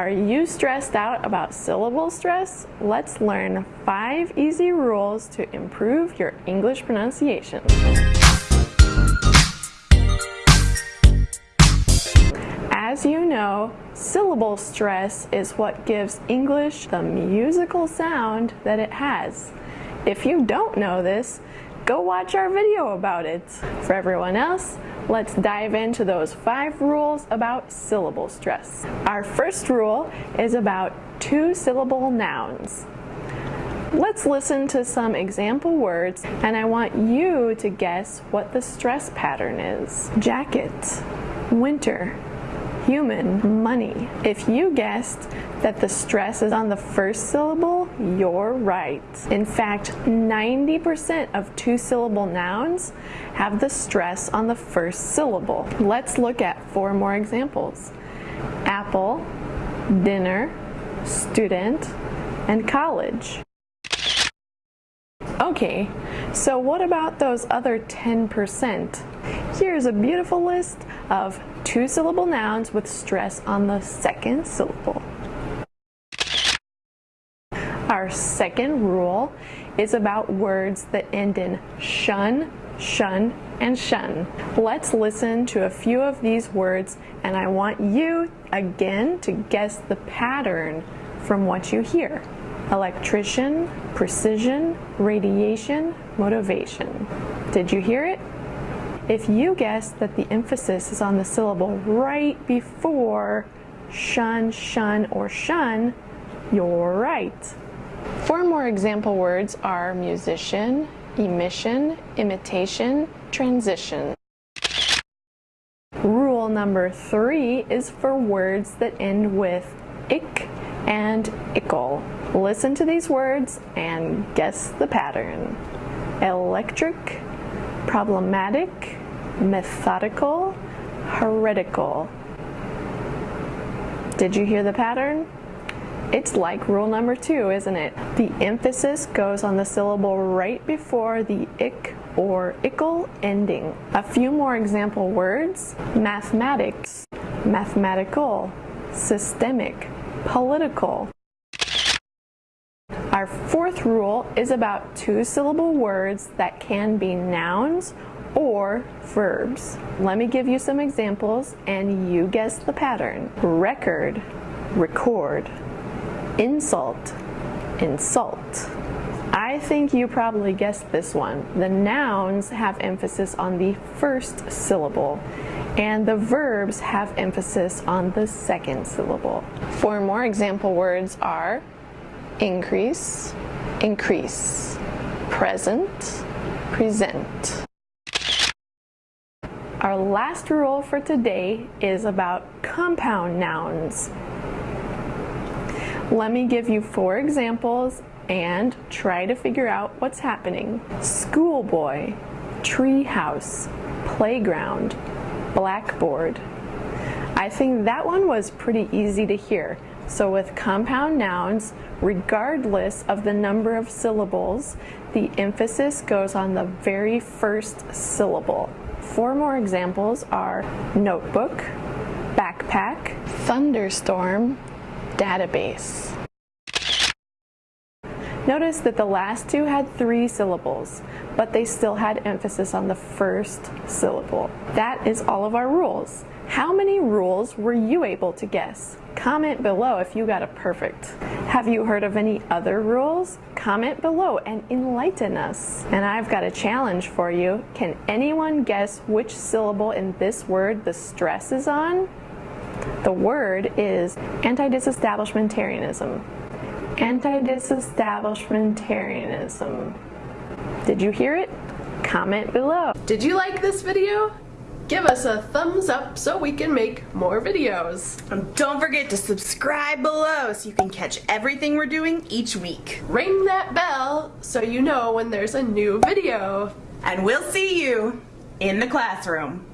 Are you stressed out about syllable stress? Let's learn five easy rules to improve your English pronunciation. As you know, syllable stress is what gives English the musical sound that it has. If you don't know this, go watch our video about it. For everyone else, let's dive into those five rules about syllable stress. Our first rule is about two syllable nouns. Let's listen to some example words and I want you to guess what the stress pattern is. Jacket, winter, human, money. If you guessed that the stress is on the first syllable, you're right. In fact, 90% of two-syllable nouns have the stress on the first syllable. Let's look at four more examples. Apple, dinner, student, and college. Okay, so what about those other 10%? Here's a beautiful list of two-syllable nouns with stress on the second syllable. Our second rule is about words that end in shun, shun, and shun. Let's listen to a few of these words and I want you again to guess the pattern from what you hear electrician, precision, radiation, motivation. Did you hear it? If you guessed that the emphasis is on the syllable right before shun, shun, or shun, you're right. Four more example words are musician, emission, imitation, transition. Rule number three is for words that end with ick and ickle. Listen to these words and guess the pattern. Electric, problematic, methodical, heretical. Did you hear the pattern? It's like rule number two, isn't it? The emphasis goes on the syllable right before the ick or ickle ending. A few more example words. Mathematics, mathematical, systemic, political. Our fourth rule is about two-syllable words that can be nouns or verbs. Let me give you some examples and you guess the pattern. Record, record. Insult, insult. I think you probably guessed this one. The nouns have emphasis on the first syllable and the verbs have emphasis on the second syllable. Four more example words are increase, increase, present, present. Our last rule for today is about compound nouns. Let me give you four examples and try to figure out what's happening. Schoolboy, treehouse, playground, blackboard. I think that one was pretty easy to hear. So with compound nouns, regardless of the number of syllables, the emphasis goes on the very first syllable. Four more examples are notebook, backpack, thunderstorm, database. Notice that the last two had three syllables, but they still had emphasis on the first syllable. That is all of our rules. How many rules were you able to guess? Comment below if you got a perfect. Have you heard of any other rules? Comment below and enlighten us. And I've got a challenge for you. Can anyone guess which syllable in this word the stress is on? The word is anti-disestablishmentarianism. Anti-disestablishmentarianism. Did you hear it? Comment below. Did you like this video? Give us a thumbs up so we can make more videos. And don't forget to subscribe below so you can catch everything we're doing each week. Ring that bell so you know when there's a new video. And we'll see you in the classroom.